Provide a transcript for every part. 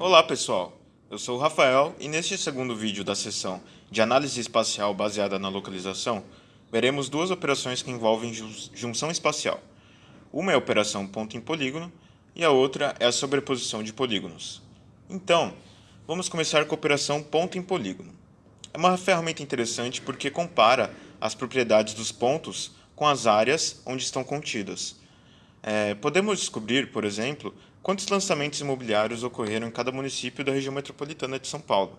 Olá pessoal, eu sou o Rafael e neste segundo vídeo da sessão de análise espacial baseada na localização, veremos duas operações que envolvem junção espacial. Uma é a operação ponto em polígono e a outra é a sobreposição de polígonos. Então, vamos começar com a operação ponto em polígono. É uma ferramenta interessante porque compara as propriedades dos pontos com as áreas onde estão contidas. É, podemos descobrir, por exemplo, quantos lançamentos imobiliários ocorreram em cada município da região metropolitana de São Paulo.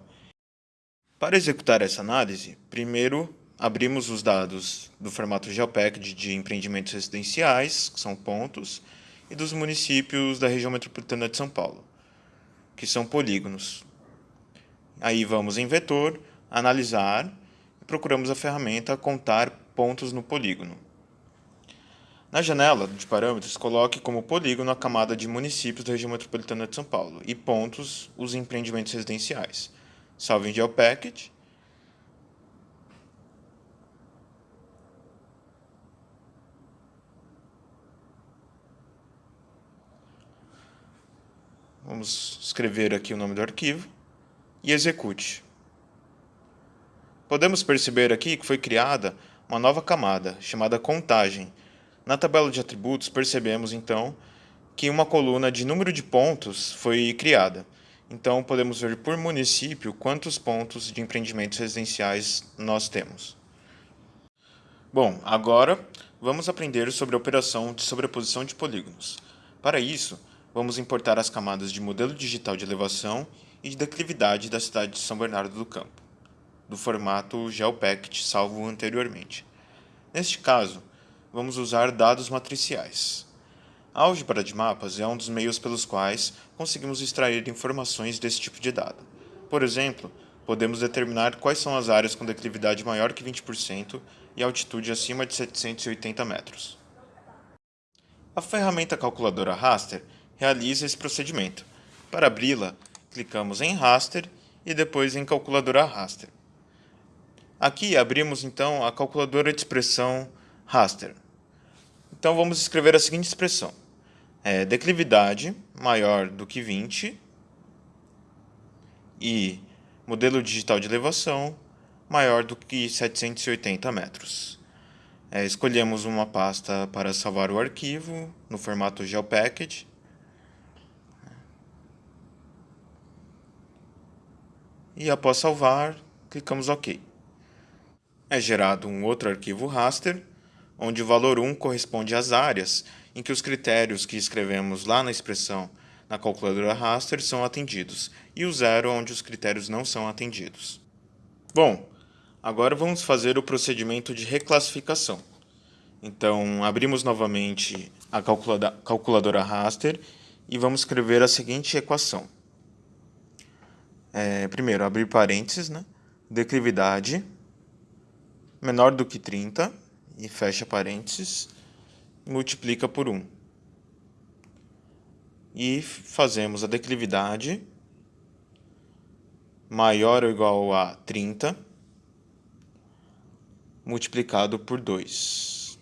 Para executar essa análise, primeiro abrimos os dados do formato GeoPacked de empreendimentos residenciais, que são pontos, e dos municípios da região metropolitana de São Paulo, que são polígonos. Aí vamos em vetor, analisar e procuramos a ferramenta contar pontos no polígono. Na janela de parâmetros, coloque como polígono a camada de municípios da região metropolitana de São Paulo e pontos os empreendimentos residenciais. Salve em GeoPackage. Vamos escrever aqui o nome do arquivo e execute. Podemos perceber aqui que foi criada uma nova camada chamada contagem, na tabela de atributos, percebemos, então, que uma coluna de número de pontos foi criada. Então, podemos ver por município quantos pontos de empreendimentos residenciais nós temos. Bom, agora vamos aprender sobre a operação de sobreposição de polígonos. Para isso, vamos importar as camadas de modelo digital de elevação e de declividade da cidade de São Bernardo do Campo, do formato GeoPact salvo anteriormente. Neste caso, vamos usar dados matriciais. A álgebra de mapas é um dos meios pelos quais conseguimos extrair informações desse tipo de dado. Por exemplo, podemos determinar quais são as áreas com declividade maior que 20% e altitude acima de 780 metros. A ferramenta calculadora Raster realiza esse procedimento. Para abri-la, clicamos em Raster e depois em Calculadora Raster. Aqui abrimos então a calculadora de expressão raster. Então vamos escrever a seguinte expressão. É, declividade maior do que 20 e modelo digital de elevação maior do que 780 metros. É, escolhemos uma pasta para salvar o arquivo no formato GeoPackage. E após salvar, clicamos OK. É gerado um outro arquivo raster onde o valor 1 corresponde às áreas em que os critérios que escrevemos lá na expressão na calculadora raster são atendidos, e o zero onde os critérios não são atendidos. Bom, agora vamos fazer o procedimento de reclassificação. Então, abrimos novamente a calculadora raster e vamos escrever a seguinte equação. É, primeiro, abrir parênteses, né? declividade menor do que 30 e fecha parênteses, multiplica por 1. E fazemos a declividade maior ou igual a 30 multiplicado por 2.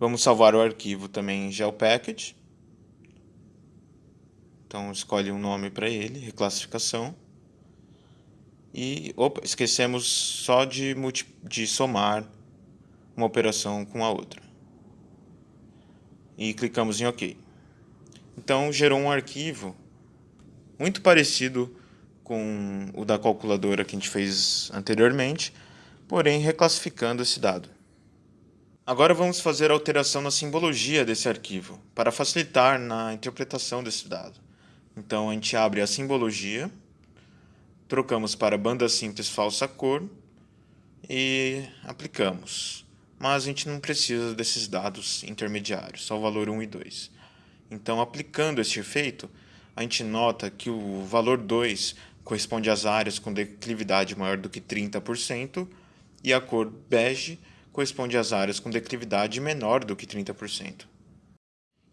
Vamos salvar o arquivo também em GeoPackage. Então, escolhe um nome para ele, reclassificação. E, opa, esquecemos só de, de somar uma operação com a outra. E clicamos em OK. Então gerou um arquivo muito parecido com o da calculadora que a gente fez anteriormente, porém reclassificando esse dado. Agora vamos fazer a alteração na simbologia desse arquivo, para facilitar na interpretação desse dado. Então a gente abre a simbologia, trocamos para banda simples falsa cor e aplicamos mas a gente não precisa desses dados intermediários, só o valor 1 e 2. Então, aplicando este efeito, a gente nota que o valor 2 corresponde às áreas com declividade maior do que 30% e a cor bege corresponde às áreas com declividade menor do que 30%.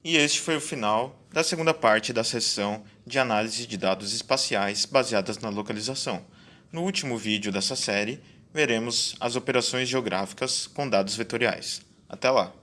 E este foi o final da segunda parte da sessão de análise de dados espaciais baseadas na localização. No último vídeo dessa série, veremos as operações geográficas com dados vetoriais. Até lá!